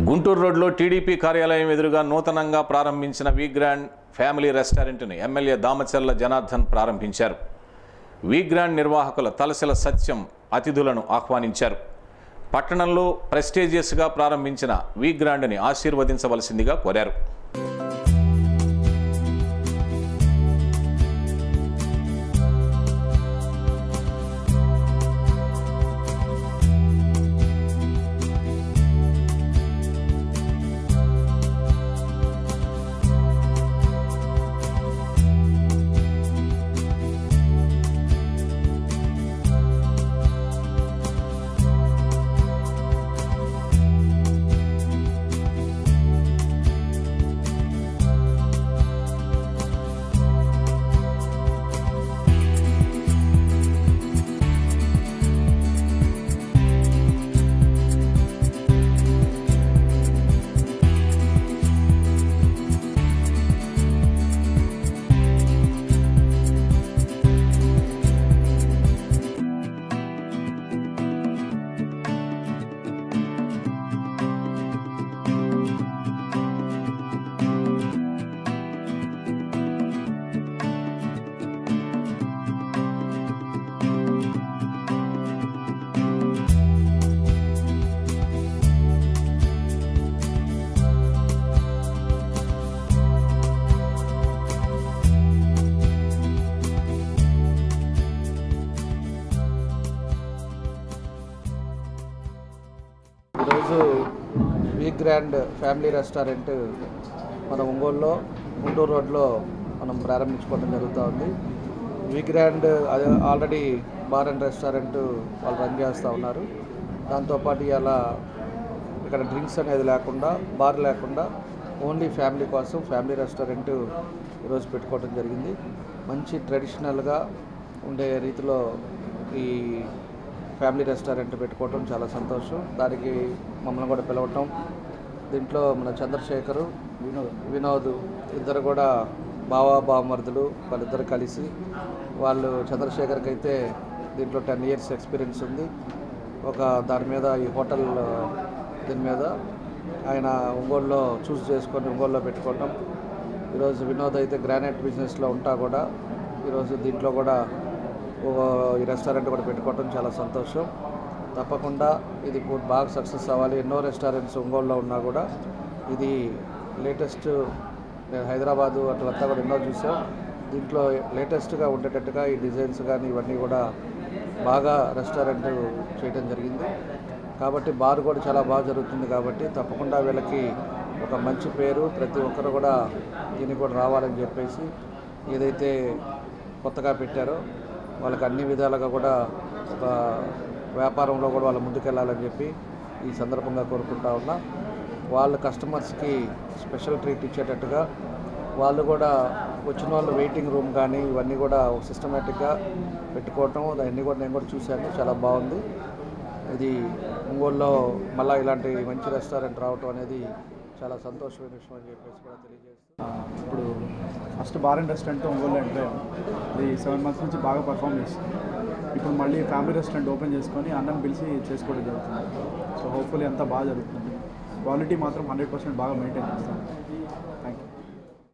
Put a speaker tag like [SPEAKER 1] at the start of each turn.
[SPEAKER 1] గుంటూరు రోడ్లో టీడీపీ కార్యాలయం ఎదురుగా నూతనంగా ప్రారంభించిన వి గ్రాండ్ ఫ్యామిలీ రెస్టారెంట్ను ఎమ్మెల్యే దామచర్ల జనార్దన్ ప్రారంభించారు. వి గ్రాండ్ నిర్వాహకుల తలసిల సత్యం అతిథులను ఆహ్వానించారు. పట్టణంలో ప్రెస్టీజియస్గా ప్రారంభించిన వి గ్రాండ్ని ఆశీర్వదించవలసిందిగా కోరారు.
[SPEAKER 2] ఈరోజు వి గ్రాండ్ ఫ్యామిలీ రెస్టారెంట్ మన ఒంగోలులో గుంటూరు రోడ్లో మనం ప్రారంభించుకోవడం జరుగుతూ ఉంది. V grand already bar and restaurant వాళ్ళు రన్ చేస్తూ ఉన్నారు. దాంతోపాటు ఇలా ఇక్కడ డ్రింక్స్ అనేది లేకుండా బార్ లేకుండా ఓన్లీ ఫ్యామిలీ కోసం ఫ్యామిలీ రెస్టారెంట్ ఈరోజు పెట్టుకోవడం జరిగింది. మంచి ట్రెడిషనల్గా ఉండే రీతిలో ఈ ఫ్యామిలీ రెస్టారెంట్ పెట్టుకోవటం చాలా సంతోషం. దానికి మమ్మల్ని కూడా పిలవటం. దీంట్లో మన చంద్రశేఖరు వినోద్ వినోద్ ఇద్దరు కూడా బావా బావమరుదులు వాళ్ళిద్దరు కలిసి వాళ్ళు చంద్రశేఖర్కి అయితే దీంట్లో టెన్ ఇయర్స్ ఎక్స్పీరియన్స్ ఉంది. ఒక దాని మీద ఈ హోటల్ దీని మీద ఆయన ఒంగోలులో చూస్ చేసుకొని ఒంగోలులో పెట్టుకోవటం. ఈరోజు వినోద్ అయితే గ్రానైట్ బిజినెస్లో ఉంటా కూడా. ఈరోజు దీంట్లో కూడా ఈ రెస్టారెంట్ కూడా పెట్టుకోవటం చాలా సంతోషం. తప్పకుండా ఇది బాగా సక్సెస్ అవ్వాలి. ఎన్నో రెస్టారెంట్స్ ఒంగోలులో ఉన్నా కూడా ఇది లేటెస్ట్ నేను హైదరాబాదు అట్లంతా కూడా ఎన్నో చూసాం. దీంట్లో లేటెస్ట్గా ఉండేటట్టుగా ఈ డిజైన్స్ కానీ ఇవన్నీ కూడా బాగా రెస్టారెంట్ చేయడం జరిగింది. కాబట్టి బార్ కూడా చాలా బాగా జరుగుతుంది కాబట్టి తప్పకుండా వీళ్ళకి ఒక మంచి పేరు ప్రతి ఒక్కరు కూడా దీనికి కూడా రావాలని చెప్పేసి ఏదైతే కొత్తగా పెట్టారో వాళ్ళకి అన్ని విధాలుగా కూడా ఒక వ్యాపారంలో కూడా వాళ్ళు ముందుకెళ్ళాలని చెప్పి ఈ సందర్భంగా కోరుకుంటా ఉన్నా. వాళ్ళ కస్టమర్స్కి స్పెషల్ ట్రీట్ ఇచ్చేటట్టుగా వాళ్ళు కూడా వచ్చిన వాళ్ళు వెయిటింగ్ రూమ్ కానీ ఇవన్నీ కూడా సిస్టమేటిక్గా పెట్టుకోవటం అవన్నీ కూడా నేను కూడా చూశాను. చాలా బాగుంది. ఇది ఒంగోలులో మళ్ళీ ఇలాంటి మంచి రెస్టారెంట్ రావటం అనేది చాలా సంతోషమైన విషయం అని చెప్పేసి కూడా తెలియజేస్తాను
[SPEAKER 3] ఇప్పుడు first bar and restaurant Ongole అంటే ఇది సెవెన్ మంత్స్ నుంచి బాగా పర్ఫామ్ చేస్తుంది. ఇప్పుడు మళ్ళీ ఫ్యామిలీ రెస్టారెంట్ ఓపెన్ చేసుకొని అన్నం పిలిచి చేసుకోవడం జరుగుతుంది. సో హోప్ఫుల్లీ అంతా బాగా జరుగుతుంది. క్వాలిటీ మాత్రం హండ్రెడ్ పర్సెంట్ బాగా మెయింటైన్ చేస్తాం థ్యాంక్ యూ